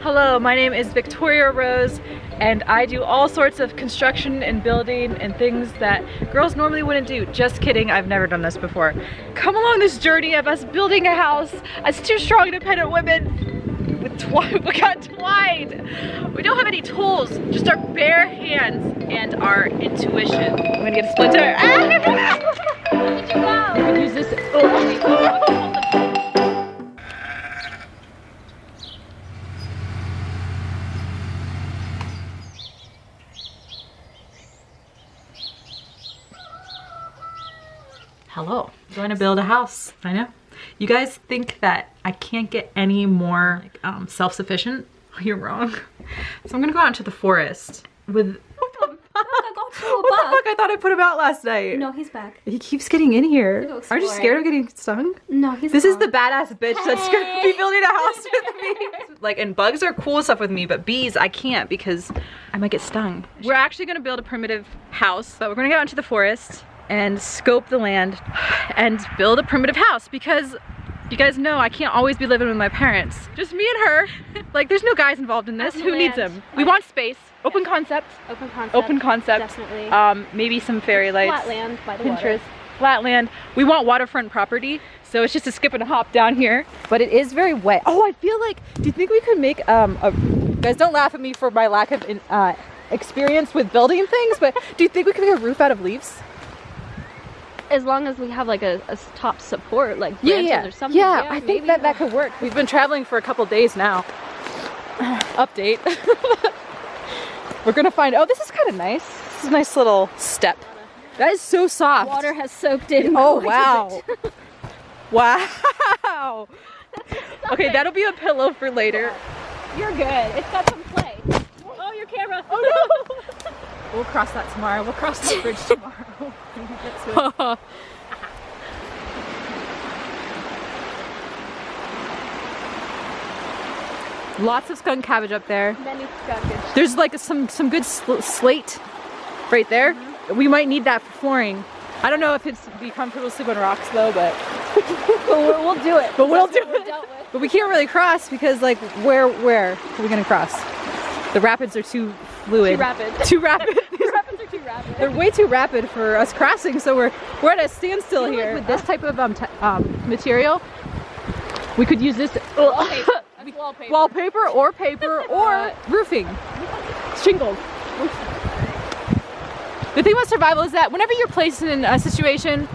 Hello, my name is Victoria Rose and I do all sorts of construction and building and things that girls normally wouldn't do. Just kidding, I've never done this before. Come along this journey of us building a house as two strong independent women with twine, we got twine. We don't have any tools, just our bare hands and our intuition. I'm gonna get a splinter. Ah! Use this. Oh. Hello. Going to build a house. I know. You guys think that I can't get any more like, um, self-sufficient? You're wrong. So I'm gonna go out into the forest with What what the fuck? I thought I put him out last night. No, he's back. He keeps getting in here. Aren't you scared of getting stung? No, he's This is the badass bitch that's gonna be building a house with me. like, and bugs are cool stuff with me, but bees, I can't because I might get stung. We're actually gonna build a primitive house, but we're gonna go out into the forest and scope the land and build a primitive house because you guys know I can't always be living with my parents. Just me and her. Like, there's no guys involved in this. Open Who needs them? We want space, open concept, open concept. open concept. Definitely. Um, maybe some fairy lights. Flat land by the Pinterest, water. flat land. We want waterfront property, so it's just a skip and a hop down here. But it is very wet. Oh, I feel like, do you think we could make, um, a, guys don't laugh at me for my lack of in- uh, experience with building things, but do you think we could make a roof out of leaves? As long as we have like a top support, like branches or something. Yeah, I think that that could work. We've been traveling for a couple days now. Update. We're gonna find, oh, this is kind of nice. This is a nice little step. That is so soft. Water has soaked in. Oh wow. wow. Okay, that'll be a pillow for later. You're good. It's got some play. Oh, your camera. Oh no. We'll cross that tomorrow. We'll cross that bridge tomorrow. Get to it. Lots of skunk cabbage up there. Many. There's like some some good sl- slate right there. Mm-hmm. We might need that for flooring. I don't know if it's be comfortable to sleep on rocks though, but But we'll, we'll do it. But we'll That's do it. but we can't really cross because like where where are we gonna cross? The rapids are too fluid. Too rapid. Too rapid. These rapids are too rapid. They're way too rapid for us crossing, so we're we're at a standstill like here. with this type of um, t- um material, we could use this Wallpaper. Wallpaper. wallpaper or paper or Uh, roofing, shingles. The thing about survival is that whenever you're placed in a situation,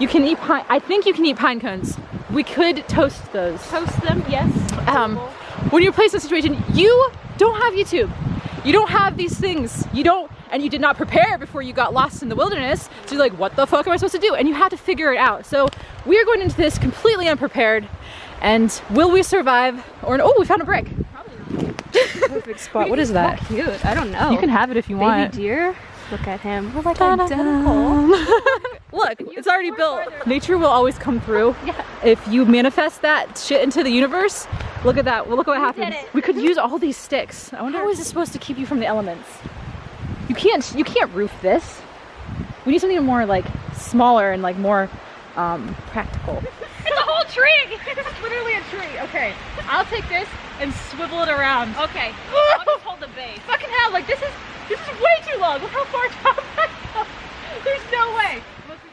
you can eat pine. I think you can eat pine cones. We could toast those. Toast them, yes. Um, when you're placed in a situation, you don't have YouTube. You don't have these things. You don't, and you did not prepare before you got lost in the wilderness. So you're like, what the fuck am I supposed to do? And you have to figure it out. So we are going into this completely unprepared. And will we survive? Or oh, we found a brick. Probably not. Perfect spot. What is that? How cute. I don't know. You can have it if you want. Baby deer. Look at him. We're like identical. Look, it's already built. Nature will always come through. Yeah. If you manifest that shit into the universe, look at that. Well, look what We happens. We could use all these sticks. I wonder how is this supposed to keep you from the elements? You can't. You can't roof this. We need something more like smaller and like more um, practical. It's a whole tree. It's literally a tree. Okay, I'll take this and swivel it around. Okay. I'll just hold the base. Fucking hell! Like this is this is way too long. Look how far down I go. There's no way.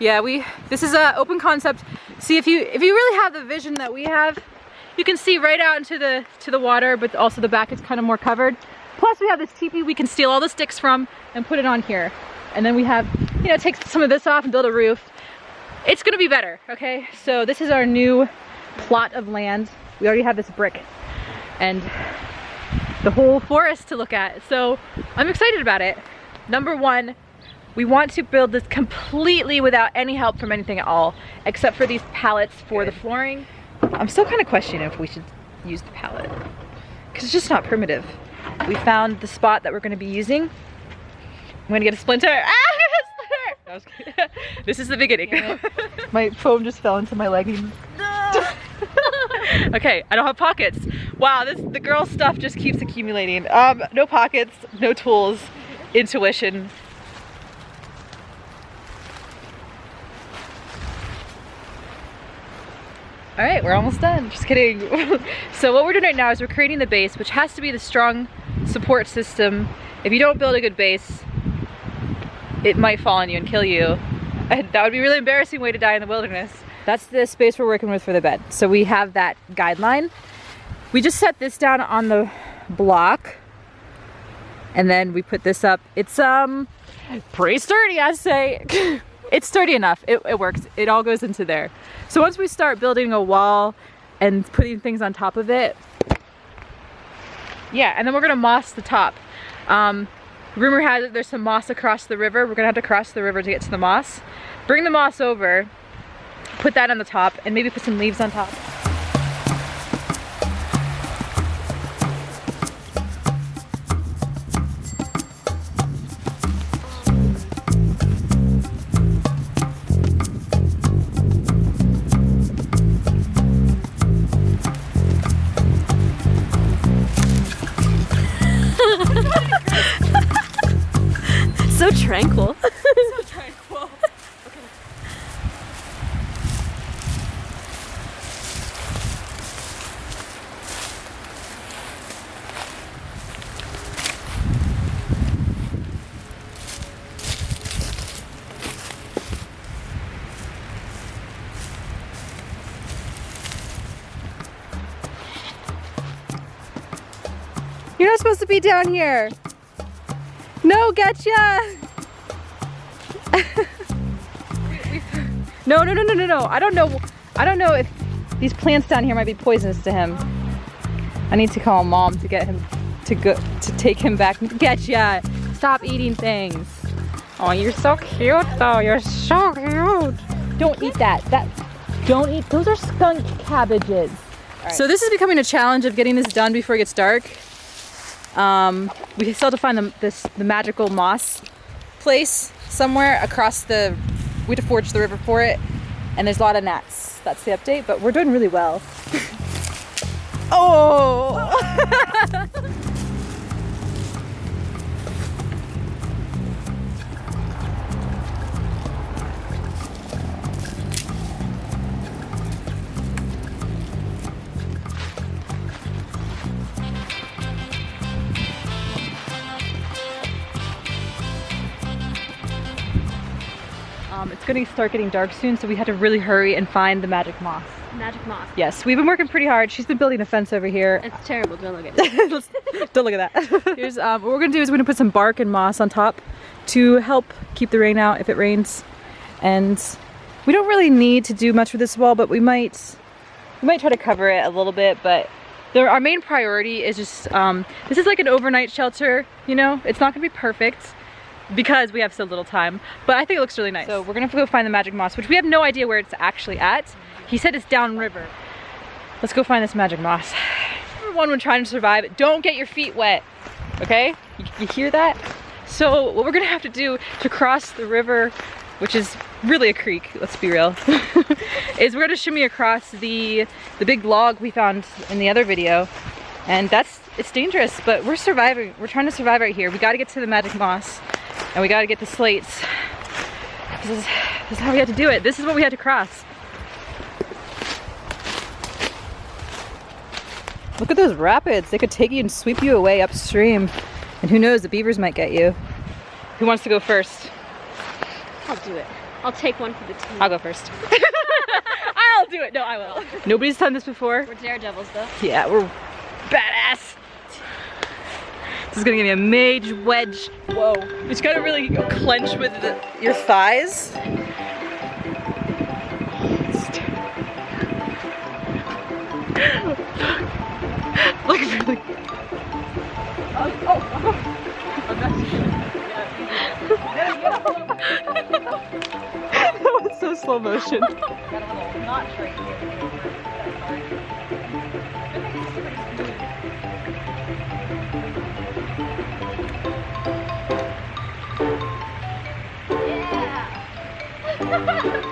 Yeah, we. This is a open concept. See if you if you really have the vision that we have, you can see right out into the to the water, but also the back is kind of more covered. Plus, we have this teepee we can steal all the sticks from and put it on here, and then we have you know take some of this off and build a roof. It's gonna be better. Okay, so this is our new plot of land. We already have this brick, and the whole forest to look at. So I'm excited about it. Number one, we want to build this completely without any help from anything at all, except for these pallets for the flooring. I'm still kind of questioning if we should use the pallet, because it's just not primitive. We found the spot that we're going to be using. I'm going to get a splinter. Ah, splinter! No, I was this is the beginning. my foam just fell into my leggings. okay, I don't have pockets. Wow, this the girl stuff just keeps accumulating. Um, no pockets, no tools, intuition. All right, we're almost done. Just kidding. so what we're doing right now is we're creating the base, which has to be the strong support system. If you don't build a good base, it might fall on you and kill you. And that would be a really embarrassing way to die in the wilderness. That's the space we're working with for the bed. So we have that guideline. We just set this down on the block and then we put this up. It's um pretty sturdy, I'd say. it's sturdy enough. It, it works. It all goes into there. So once we start building a wall and putting things on top of it, yeah, and then we're gonna moss the top. Um, rumor has it there's some moss across the river. We're gonna have to cross the river to get to the moss. Bring the moss over, put that on the top, and maybe put some leaves on top. You're supposed to be down here. No, getcha! no, no, no, no, no, no. I don't know. I don't know if these plants down here might be poisonous to him. I need to call mom to get him to go to take him back. Getcha! Stop eating things. Oh, you're so cute though. You're so cute. Don't eat that. That. Don't eat. Those are skunk cabbages. So this is becoming a challenge of getting this done before it gets dark. Um, we still have to find the, this, the magical moss place somewhere across the, we have to forge the river for it. And there's a lot of gnats. That's the update, but we're doing really well. oh! going to start getting dark soon, so we had to really hurry and find the magic moss. Magic moss. Yes, we've been working pretty hard. She's been building a fence over here. It's terrible. Don't look at it. Don't look at that. Here's um, what we're gonna do is we're gonna put some bark and moss on top to help keep the rain out if it rains. And we don't really need to do much with this wall, but we might we might try to cover it a little bit. But the, our main priority is just um, this is like an overnight shelter. You know, it's not gonna be perfect because we have so little time, but I think it looks really nice. So we're gonna go find the magic moss, which we have no idea where it's actually at. He said it's downriver. Let's go find this magic moss. Number one when trying to survive, don't get your feet wet, okay? You, you hear that? So what we're gonna have to do to cross the river, which is really a creek, let's be real, is we're gonna shimmy across the, the big log we found in the other video. And that's, it's dangerous, but we're surviving. We're trying to survive right here. We gotta get to the magic moss and we gotta get the slates. This is, this is how we had to do it. This is what we had to cross. Look at those rapids. They could take you and sweep you away upstream. And who knows, the beavers might get you. Who wants to go first? I'll do it. I'll take one for the team. I'll go first. I'll do it. No, I will. Nobody's done this before. We're daredevils though. Yeah, we're badass. This is gonna give me a mage wedge. Whoa. You just gotta really clench with the, your thighs. like really. Oh, oh, that's There you go. that was so slow motion. Ha ha ha!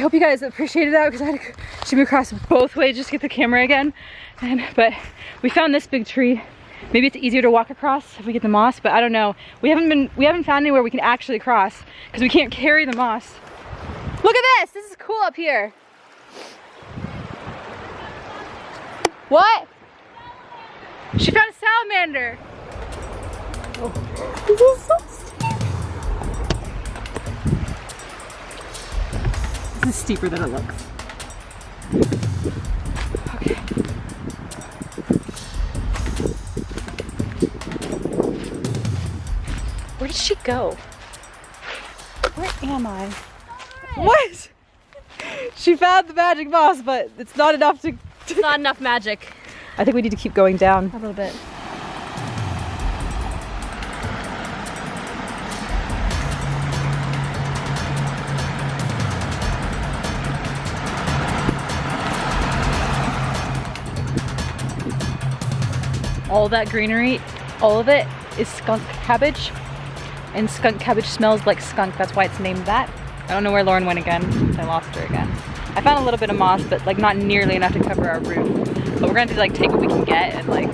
I hope you guys appreciated that because I had to shoot across both ways just to get the camera again. And but we found this big tree. Maybe it's easier to walk across if we get the moss, but I don't know. We haven't been we haven't found anywhere we can actually cross because we can't carry the moss. Look at this! This is cool up here. What? She found a salamander. Oh. is steeper than it looks. Okay. Where did she go? Where am I? What? She found the magic moss, but it's not enough to... It's not enough magic. I think we need to keep going down. A little bit. All that greenery, all of it is skunk cabbage. And skunk cabbage smells like skunk. That's why it's named that. I don't know where Lauren went again. I lost her again. I found a little bit of moss, but like not nearly enough to cover our roof. But we're gonna like take what we can get and like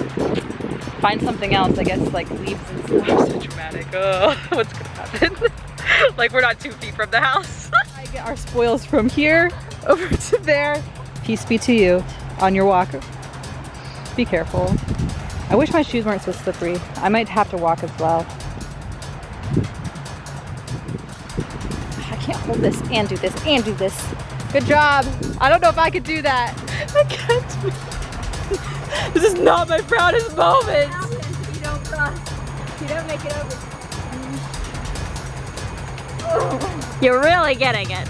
find something else. I guess like leaves and stuff. So dramatic. Oh, what's gonna happen? like we're not two feet from the house. I get our spoils from here over to there. Peace be to you on your walk. Be careful. I wish my shoes weren't so slippery. I might have to walk as well. I can't hold this and do this and do this. Good job. I don't know if I could do that. I can't. this is not my proudest moment. You don't cross. You don't make it over. You're really getting it.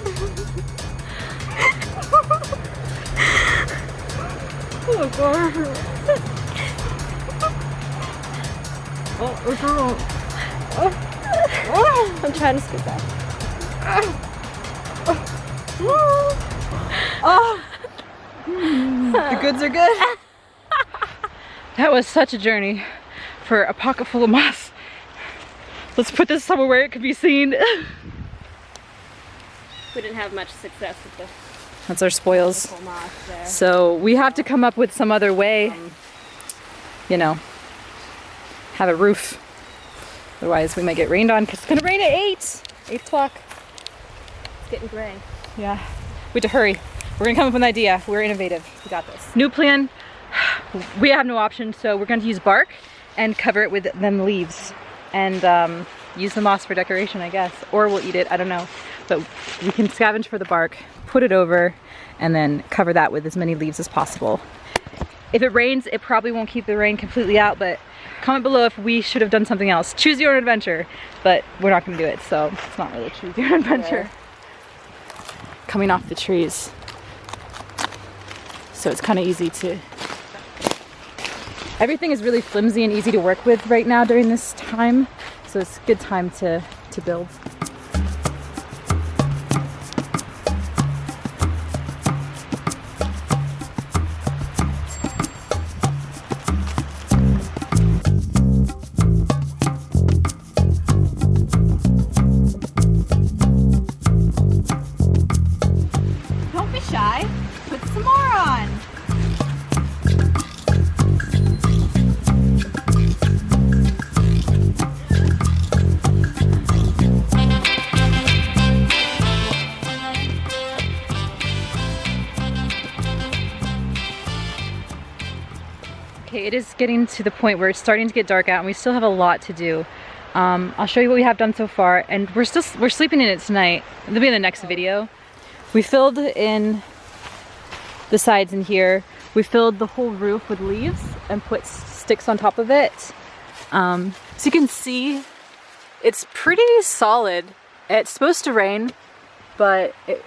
oh god. I'm trying to scoot back. Oh. the goods are good. that was such a journey for a pocket full of moss. Let's put this somewhere where it could be seen. we didn't have much success with this. That's our spoils. So we have to come up with some other way, um, you know, have a roof. Otherwise we might get rained on because it's gonna rain at 8, 8 o'clock. It's getting gray. Yeah, we have to hurry. We're gonna come up with an idea. We're innovative, we got this. New plan, we have no option, so we're gonna use bark and cover it with them leaves and um, use the moss for decoration, I guess. Or we'll eat it, I don't know. But we can scavenge for the bark, put it over, and then cover that with as many leaves as possible. If it rains, it probably won't keep the rain completely out, but comment below if we should have done something else. Choose your own adventure, but we're not gonna do it, so it's not really choose your own adventure. Coming off the trees. So it's kind of easy to... Everything is really flimsy and easy to work with right now during this time, so it's a good time to, to build. It is getting to the point where it's starting to get dark out and we still have a lot to do. Um, I'll show you what we have done so far and we're still we're sleeping in it tonight. It'll be in the next video. We filled in the sides in here. We filled the whole roof with leaves and put sticks on top of it. Um, so you can see it's pretty solid. It's supposed to rain, but it,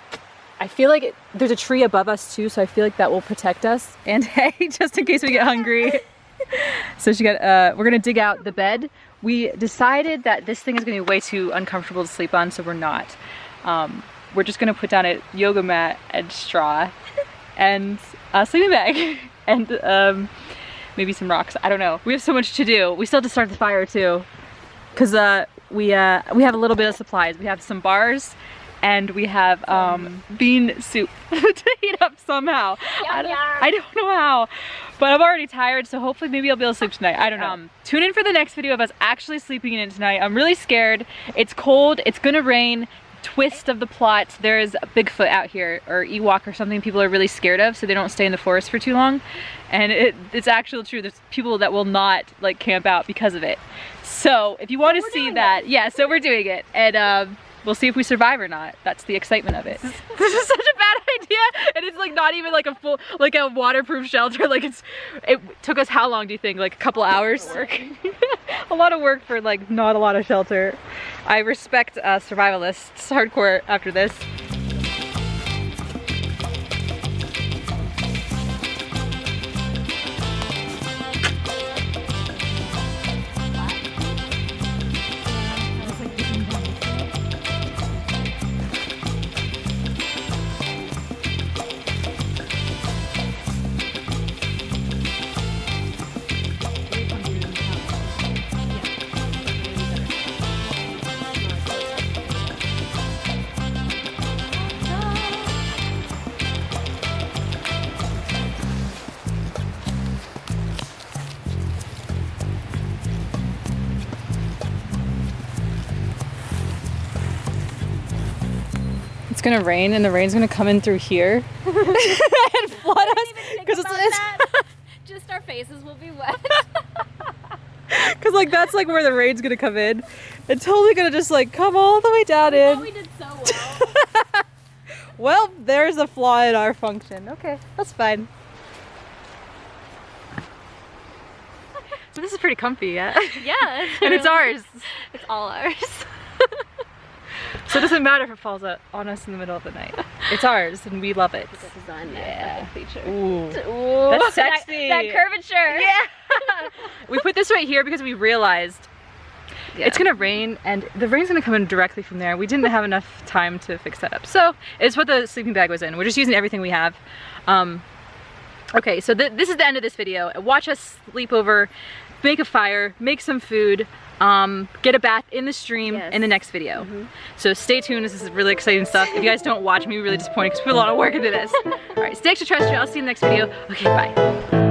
I feel like it, there's a tree above us too, so I feel like that will protect us. And hey, just in case we get hungry. so she got, uh, we're gonna dig out the bed. We decided that this thing is gonna be way too uncomfortable to sleep on, so we're not. Um, we're just gonna put down a yoga mat and straw and a sleeping bag and um, maybe some rocks. I don't know. We have so much to do. We still have to start the fire too. Cause uh, we, uh, we have a little bit of supplies. We have some bars and we have um, bean soup to heat up somehow. I don't, I don't know how, but I'm already tired, so hopefully maybe I'll be able to sleep tonight. I don't know. Um, tune in for the next video of us actually sleeping in it tonight. I'm really scared. It's cold, it's gonna rain. Twist of the plot, there's a Bigfoot out here, or Ewok or something people are really scared of, so they don't stay in the forest for too long. And it, it's actually true, there's people that will not like camp out because of it. So if you want to see that, it. yeah, so we're doing it. And um, we'll see if we survive or not. That's the excitement of it. This is, such a bad idea. And it's like not even like a full, like a waterproof shelter. Like it's, it took us how long do you think? Like a couple hours? Work. a lot of work for like not a lot of shelter. I respect uh, survivalists hardcore after this. Gonna rain and the rain's gonna come in through here and flood us because it's, it's just our faces will be wet. Because like that's like where the rain's gonna come in. It's totally gonna just like come all the way down we in. we did so well. Well there's a flaw in our function. Okay that's fine. So this is pretty comfy yeah. Yeah. And it's ours. It's all ours so it doesn't matter if it falls on us in the middle of the night. It's ours and we love it. yeah. feature. Ooh. Ooh. That's sexy. That, that curvature. Yeah. we put this right here because we realized yeah. it's gonna rain and the rain's gonna come in directly from there. We didn't have enough time to fix that up. So it's what the sleeping bag was in. We're just using everything we have. Um, okay, so th this is the end of this video. Watch us sleep over, make a fire, make some food, um, get a bath in the stream yes. in the next video. Mm -hmm. So stay tuned, this is really exciting stuff. If you guys don't watch me, really disappointed because we put a lot of work into this. All right, stay extra terrestrial, I'll see you in the next video. Okay, bye.